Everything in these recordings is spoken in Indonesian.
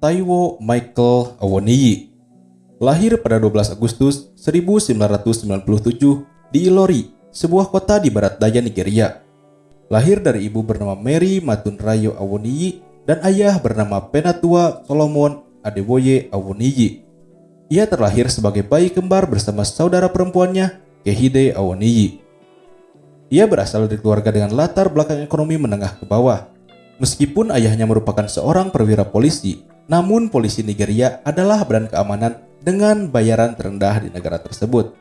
Taiwo Michael Awoniyi lahir pada 12 Agustus 1997 di Ilori, sebuah kota di barat daya Nigeria. Lahir dari ibu bernama Mary Matunrayo Awoniyi dan ayah bernama Penatua Solomon Adeboye Awoniyi. Ia terlahir sebagai bayi kembar bersama saudara perempuannya, Kehide Awoniyi. Ia berasal dari keluarga dengan latar belakang ekonomi menengah ke bawah. Meskipun ayahnya merupakan seorang perwira polisi, namun polisi Nigeria adalah badan keamanan dengan bayaran terendah di negara tersebut.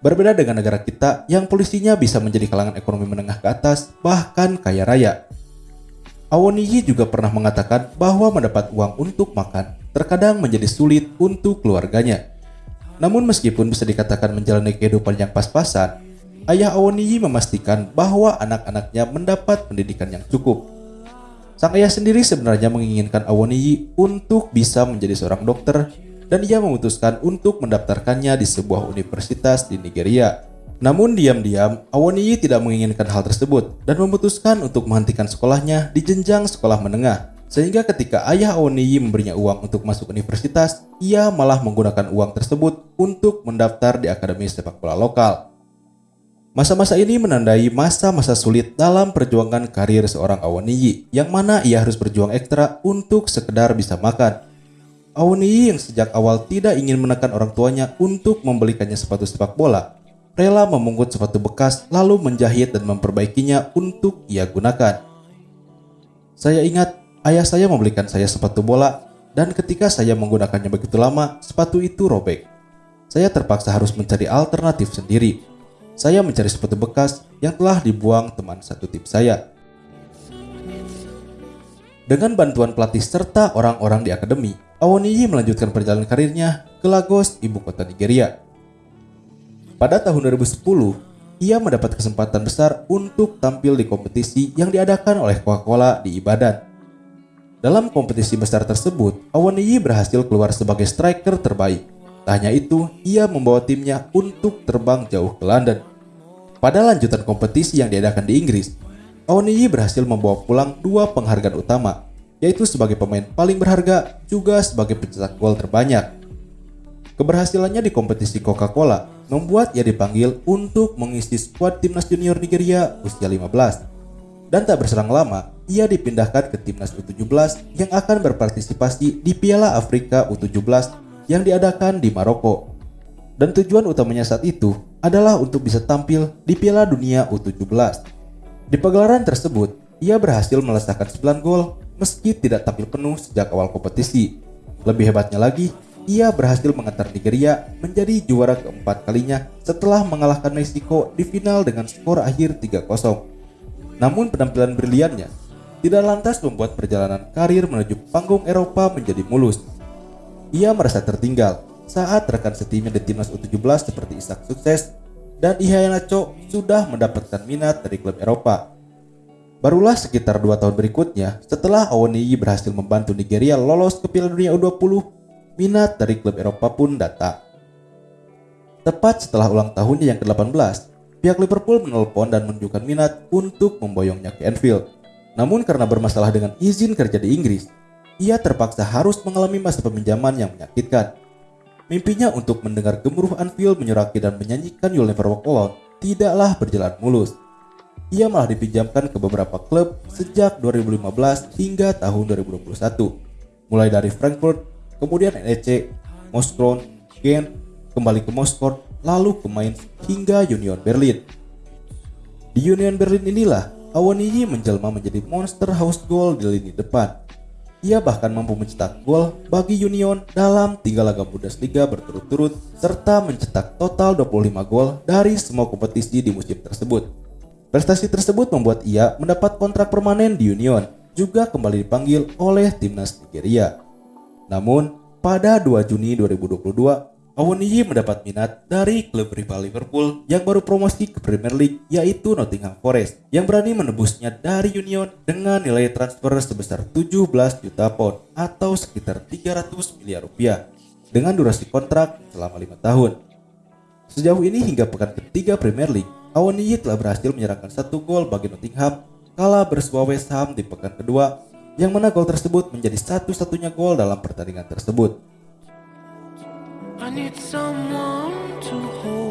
Berbeda dengan negara kita yang polisinya bisa menjadi kalangan ekonomi menengah ke atas, bahkan kaya raya. Awoniyi juga pernah mengatakan bahwa mendapat uang untuk makan terkadang menjadi sulit untuk keluarganya. Namun meskipun bisa dikatakan menjalani kehidupan yang pas-pasan, ayah Awoniyi memastikan bahwa anak-anaknya mendapat pendidikan yang cukup. Sang ayah sendiri sebenarnya menginginkan Awoniyi untuk bisa menjadi seorang dokter dan ia memutuskan untuk mendaftarkannya di sebuah universitas di Nigeria. Namun diam-diam, Awoniyi tidak menginginkan hal tersebut dan memutuskan untuk menghentikan sekolahnya di jenjang sekolah menengah. Sehingga ketika ayah Awoniyi memberinya uang untuk masuk universitas, ia malah menggunakan uang tersebut untuk mendaftar di akademi sepak bola lokal. Masa-masa ini menandai masa-masa sulit dalam perjuangan karir seorang Awaniyi yang mana ia harus berjuang ekstra untuk sekedar bisa makan. Awaniyi yang sejak awal tidak ingin menekan orang tuanya untuk membelikannya sepatu sepak bola, rela memungut sepatu bekas lalu menjahit dan memperbaikinya untuk ia gunakan. Saya ingat ayah saya membelikan saya sepatu bola dan ketika saya menggunakannya begitu lama, sepatu itu robek. Saya terpaksa harus mencari alternatif sendiri saya mencari sepatu bekas yang telah dibuang teman satu tim saya. Dengan bantuan pelatih serta orang-orang di akademi, Awoniyi melanjutkan perjalanan karirnya ke Lagos, ibu kota Nigeria. Pada tahun 2010, ia mendapat kesempatan besar untuk tampil di kompetisi yang diadakan oleh Coca-Cola di Ibadan. Dalam kompetisi besar tersebut, Awoniyi berhasil keluar sebagai striker terbaik Tak hanya itu, ia membawa timnya untuk terbang jauh ke London. Pada lanjutan kompetisi yang diadakan di Inggris, Awoniyi berhasil membawa pulang dua penghargaan utama, yaitu sebagai pemain paling berharga juga sebagai pencetak gol terbanyak. Keberhasilannya di kompetisi Coca-Cola membuat ia dipanggil untuk mengisi skuad timnas junior Nigeria usia 15. Dan tak berselang lama, ia dipindahkan ke timnas U17 yang akan berpartisipasi di Piala Afrika U17 yang diadakan di Maroko. Dan tujuan utamanya saat itu adalah untuk bisa tampil di Piala Dunia U17. Di pagelaran tersebut, ia berhasil melesahkan 9 gol meski tidak tampil penuh sejak awal kompetisi. Lebih hebatnya lagi, ia berhasil mengantar Nigeria menjadi juara keempat kalinya setelah mengalahkan Meksiko di final dengan skor akhir 3-0. Namun penampilan briliannya tidak lantas membuat perjalanan karir menuju panggung Eropa menjadi mulus. Ia merasa tertinggal saat rekan setimnya di timnas U17 seperti Isak Sukses dan Ihayanacho sudah mendapatkan minat dari klub Eropa. Barulah sekitar dua tahun berikutnya, setelah Awoniyi berhasil membantu Nigeria lolos ke Piala Dunia U20, minat dari klub Eropa pun datang. Tepat setelah ulang tahunnya yang ke-18, pihak Liverpool menelpon dan menunjukkan minat untuk memboyongnya ke Anfield. Namun karena bermasalah dengan izin kerja di Inggris, ia terpaksa harus mengalami masa peminjaman yang menyakitkan. Mimpinya untuk mendengar gemuruh Anfield menyuraki dan menyanyikan You'll Never Walk Alone tidaklah berjalan mulus. Ia malah dipinjamkan ke beberapa klub sejak 2015 hingga tahun 2021. Mulai dari Frankfurt, kemudian NEC, Moskron, Gen, kembali ke Moskow, lalu ke Mainz hingga Union Berlin. Di Union Berlin inilah Awoniyi menjelma menjadi monster house goal di lini depan ia bahkan mampu mencetak gol bagi Union dalam tiga laga Bundesliga berturut-turut serta mencetak total 25 gol dari semua kompetisi di musim tersebut. Prestasi tersebut membuat ia mendapat kontrak permanen di Union, juga kembali dipanggil oleh timnas Nigeria. Namun, pada 2 Juni 2022, Awoniyi mendapat minat dari klub rival Liverpool yang baru promosi ke Premier League yaitu Nottingham Forest yang berani menebusnya dari Union dengan nilai transfer sebesar 17 juta pound atau sekitar 300 miliar rupiah dengan durasi kontrak selama 5 tahun. Sejauh ini hingga pekan ketiga Premier League, Awoniyi telah berhasil menyerahkan satu gol bagi Nottingham kala bersua West Ham di pekan kedua yang mana gol tersebut menjadi satu-satunya gol dalam pertandingan tersebut. I need someone to hold